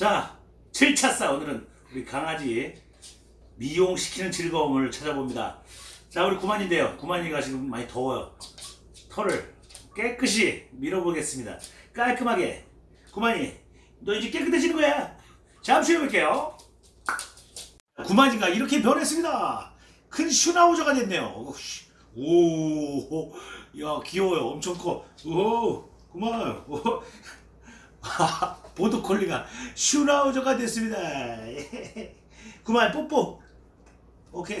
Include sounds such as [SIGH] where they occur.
자, 7차싸 오늘은 우리 강아지 미용시키는 즐거움을 찾아봅니다. 자, 우리 구만인데요. 구만이가 지금 많이 더워요. 털을 깨끗이 밀어보겠습니다. 깔끔하게. 구만이, 너 이제 깨끗해지는 거야. 잠시 뵐게요. 구만이가 이렇게 변했습니다. 큰 슈나우저가 됐네요. 오, 야, 귀여워요. 엄청 커. 오, 구만. 오. [LAUGHS] 보도콜리가 슈나우저가 됐습니다. [LAUGHS] 그만 뽀뽀. 오케이.